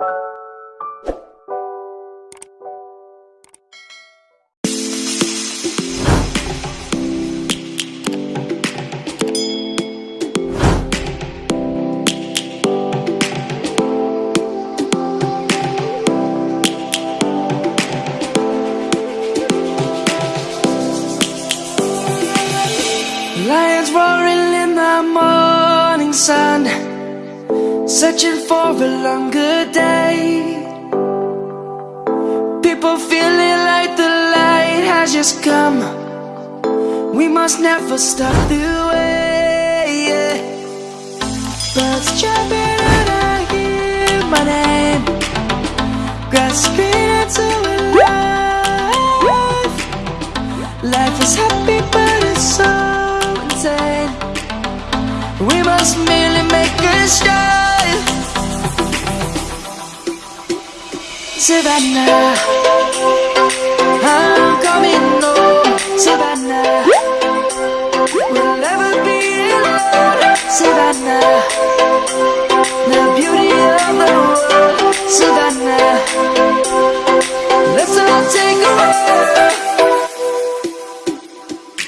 Lions roaring in the morning sun, searching for a longer day. People feeling like the light has just come. We must never stop the way. Birds chirping and I hear my name, grasping into life. Life is happy, but it's so insane. We must merely make a start. Savannah, I'm coming home. Oh, Savannah, we'll never be alone. Savannah, the beauty of the world. Savannah, let's all take a walk.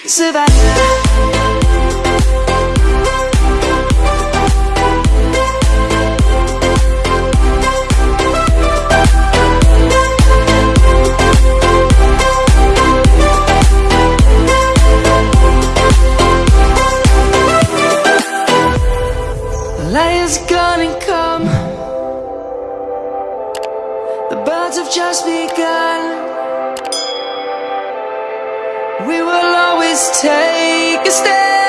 Savannah. Just begun. We will always take a stand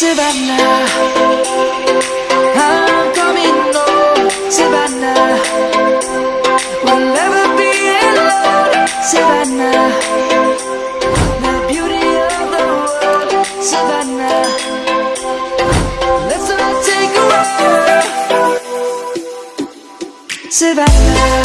Savannah, I'm coming home. Savannah, we'll never be alone. Savannah, the beauty of the world. Savannah, let's all take a walk. Savannah,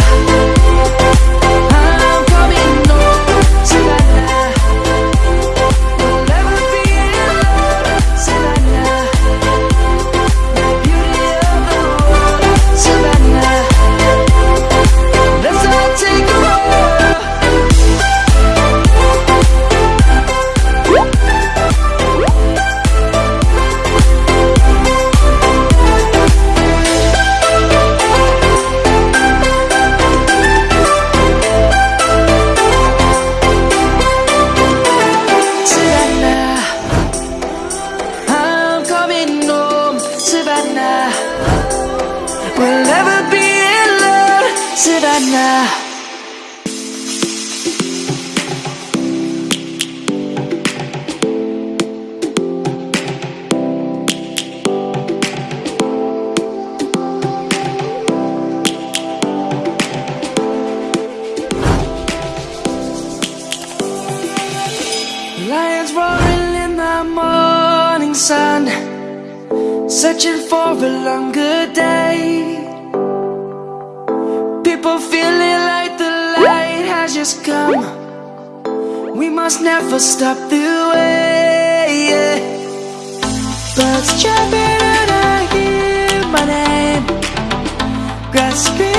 we'll never be alone. Savannah. Lions roaring in the morning sun, searching for a longer day. must never stop the way yeah. Birds jumping and I hear my name Grasping